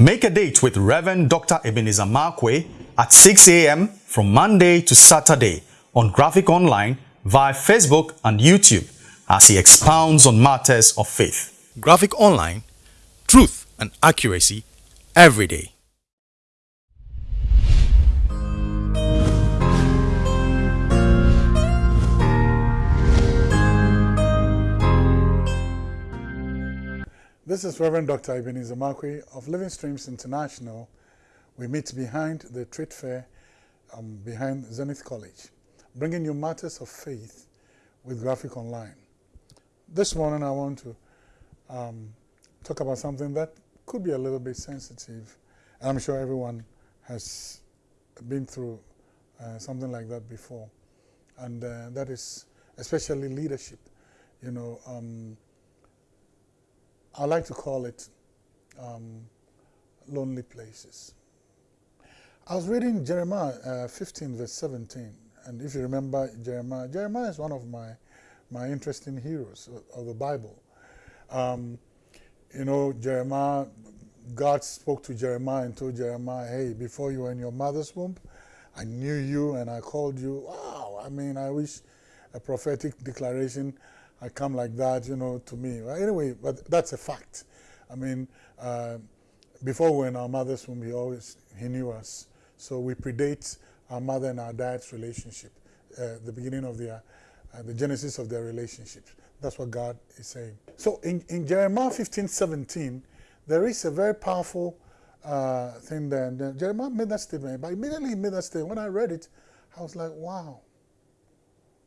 Make a date with Reverend Dr. Ebenezer Markwei at 6 a.m. from Monday to Saturday on Graphic Online via Facebook and YouTube as he expounds on matters of faith. Graphic Online, truth and accuracy every day. This is Reverend Dr. Ebenezer Markwei of Living Streams International. We meet behind the trade fair, um, behind Zenith College, bringing you matters of faith with Graphic Online. This morning I want to um, talk about something that could be a little bit sensitive. And I'm sure everyone has been through uh, something like that before. And uh, that is especially leadership. You know, um, I like to call it um, lonely places. I was reading Jeremiah uh, 15 verse 17 and if you remember Jeremiah, Jeremiah is one of my, my interesting heroes of, the Bible. Um, you know, Jeremiah, God spoke to Jeremiah and told Jeremiah, hey, before you were in your mother's womb, I knew you and I called you. Wow, I mean, I wish a prophetic declaration I come like that, you know, to me. Right? Anyway, but that's a fact. I mean, uh, before we were in our mother's womb, he always, he knew us. So we predate our mother and our dad's relationship, uh, the beginning of their, uh, the genesis of their relationship. That's what God is saying. So in, in Jeremiah 15, 17, there is a very powerful uh, thing there. Jeremiah made that statement, but immediately he made that statement. When I read it, I was like, wow.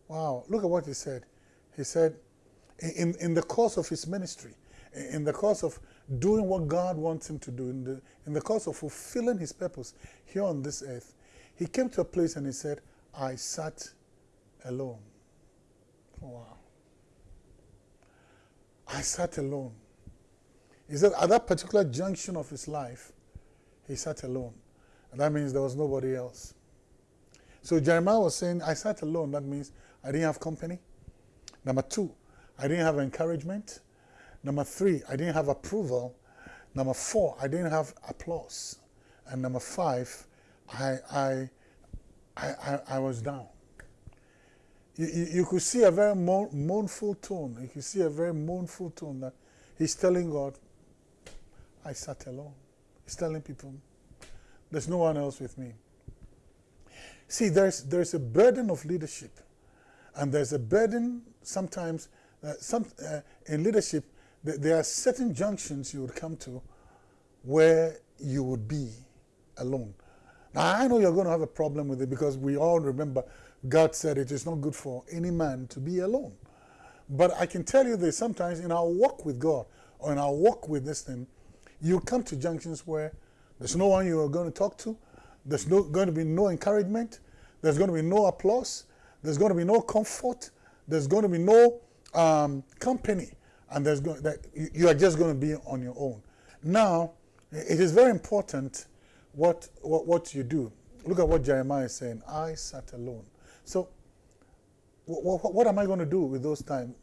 Wow, look at what he said. He said, in, in the course of his ministry, in the course of doing what God wants him to do, in the, in the course of fulfilling his purpose here on this earth, he came to a place and he said, I sat alone. Wow. I sat alone. He said at that particular junction of his life, he sat alone. And that means there was nobody else. So Jeremiah was saying, I sat alone. That means I didn't have company. Number two, I didn't have encouragement. Number three, I didn't have approval. Number four, I didn't have applause. And number five, I, I, I, I, was down. You, you, you, could see a very mournful tone. You could see a very mournful tone that he's telling God, I sat alone. He's telling people, there's no one else with me. See, there's, there's a burden of leadership and there's a burden sometimes, uh, some, uh, in leadership, th there are certain junctions you would come to where you would be alone. Now, I know you're going to have a problem with it because we all remember God said it is not good for any man to be alone. But I can tell you that sometimes in our walk with God or in our walk with this thing, you come to junctions where there's no one you are going to talk to, there's no, going to be no encouragement, there's going to be no applause, there's going to be no comfort. There's going to be no um, company. And there's going, that you are just going to be on your own. Now, it is very important what, what, what you do. Look at what Jeremiah is saying. I sat alone. So, what, what am I going to do with those times?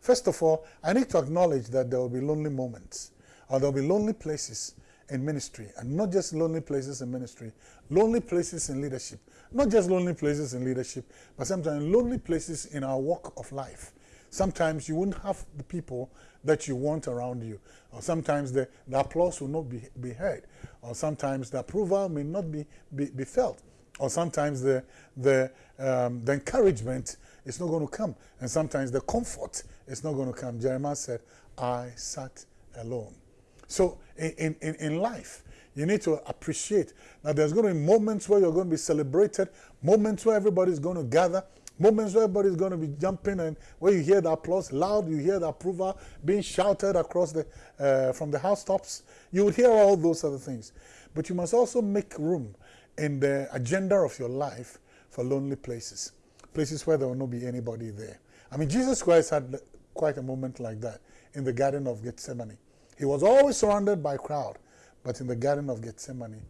First of all, I need to acknowledge that there will be lonely moments or there will be lonely places in ministry and not just lonely places in ministry, lonely places in leadership, not just lonely places in leadership, but sometimes lonely places in our walk of life. Sometimes you wouldn't have the people that you want around you. Or sometimes the, the applause will not be, be heard. Or sometimes the approval may not be, be, be felt. Or sometimes the, the, um, the encouragement is not going to come. And sometimes the comfort is not going to come. Jeremiah said, I sat alone. So in, in, in life, you need to appreciate that there's going to be moments where you're going to be celebrated, moments where everybody's going to gather, moments where everybody's going to be jumping and where you hear the applause loud, you hear the approval being shouted across the, uh, from the housetops. You would hear all those other things. But you must also make room in the agenda of your life for lonely places, places where there will not be anybody there. I mean, Jesus Christ had quite a moment like that in the Garden of Gethsemane. He was always surrounded by a crowd. But in the Garden of Gethsemane,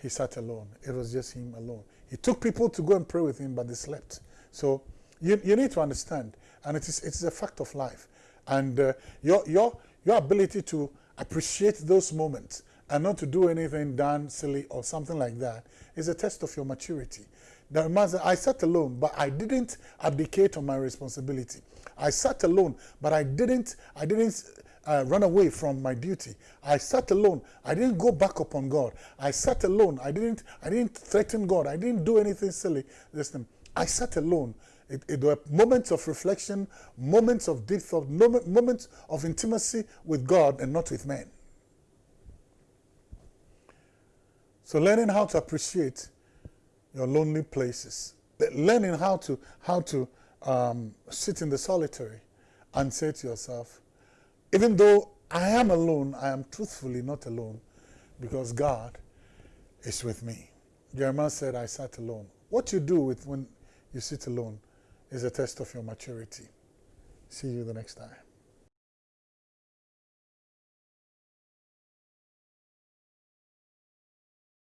he sat alone. It was just him alone. He took people to go and pray with him, but they slept. So you, you need to understand, and it is, it is a fact of life. And uh, your, your, your ability to appreciate those moments and not to do anything done silly or something like that is a test of your maturity. Said, I sat alone, but I didn't abdicate on my responsibility. I sat alone, but I didn't, I didn't uh, run away from my duty. I sat alone. I didn't go back upon God. I sat alone. I didn't, I didn't threaten God. I didn't do anything silly. Listen, I sat alone. It, it were moments of reflection, moments of deep thought, moments of intimacy with God and not with men. So learning how to appreciate your lonely places, learning how to how to um, sit in the solitary and say to yourself, even though I am alone, I am truthfully not alone because God is with me. Jeremiah said, I sat alone. What you do with when you sit alone is a test of your maturity. See you the next time.